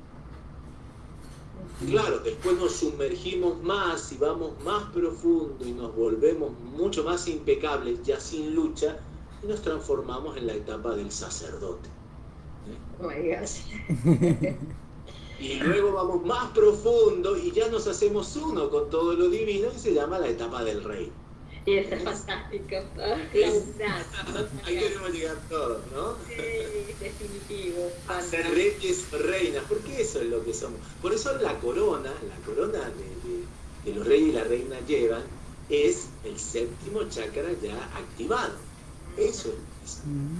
Claro, después nos sumergimos más y vamos más profundo y nos volvemos mucho más impecables, ya sin lucha, y nos transformamos en la etapa del sacerdote. Oh y luego vamos más profundo y ya nos hacemos uno con todo lo divino y se llama la etapa del rey.
Y eso es fantástico.
Ahí queremos llegar todos, ¿no?
Sí, definitivo.
A ser reyes, reinas, porque eso es lo que somos. Por eso la corona, la corona que los reyes y la reina llevan, es el séptimo chakra ya activado. Eso es,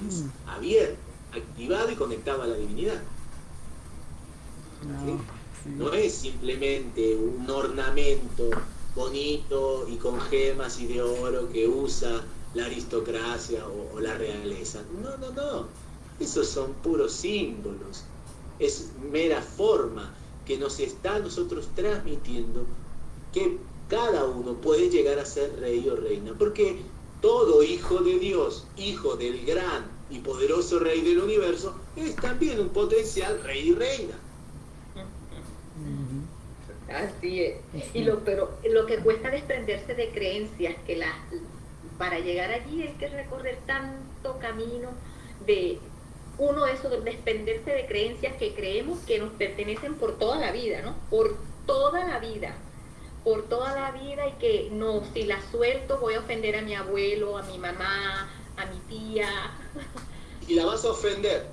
es mm. abierto, activado y conectado a la divinidad. No, es simplemente un ornamento bonito y con gemas y de oro que usa la aristocracia o, la realeza. No, no, no. Esos son puros símbolos. Es mera forma que nos está a nosotros transmitiendo que cada uno puede llegar a ser rey o reina. Porque todo hijo de Dios, hijo del gran y poderoso rey del universo, es también un potencial rey y reina.
Así es. Y lo, pero lo que cuesta desprenderse de creencias, que las, para llegar allí hay que recorrer tanto camino de uno eso de desprenderse de creencias que creemos que nos pertenecen por toda la vida, ¿no? Por toda la vida, por toda la vida y que no, si la suelto voy a ofender a mi abuelo, a mi mamá, a mi tía.
Y la vas a ofender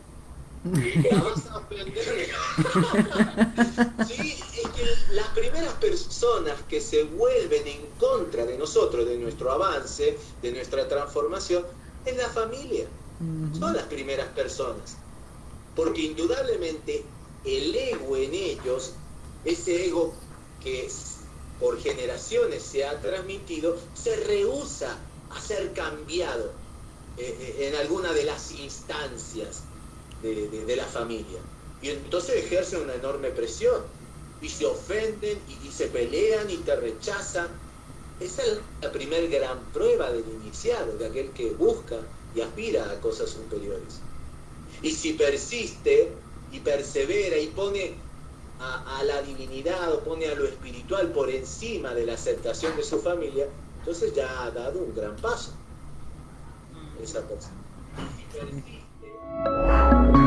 es que las primeras personas que se vuelven en contra de nosotros, de nuestro avance, de nuestra transformación, es la familia. Son las primeras personas. Porque indudablemente el ego en ellos, ese ego que por generaciones se ha transmitido, se rehúsa a ser cambiado eh, eh, en alguna de las instancias de, la familia. Y entonces ejercen una enorme presión y se ofenden y, se pelean y te rechazan. Esa es la primer gran prueba del iniciado, de aquel que busca y aspira a cosas superiores. Y si persiste y persevera y pone a, a, la divinidad o pone a lo espiritual por encima de la aceptación de su familia, entonces ya ha dado un gran paso esa persona. Si persiste, Música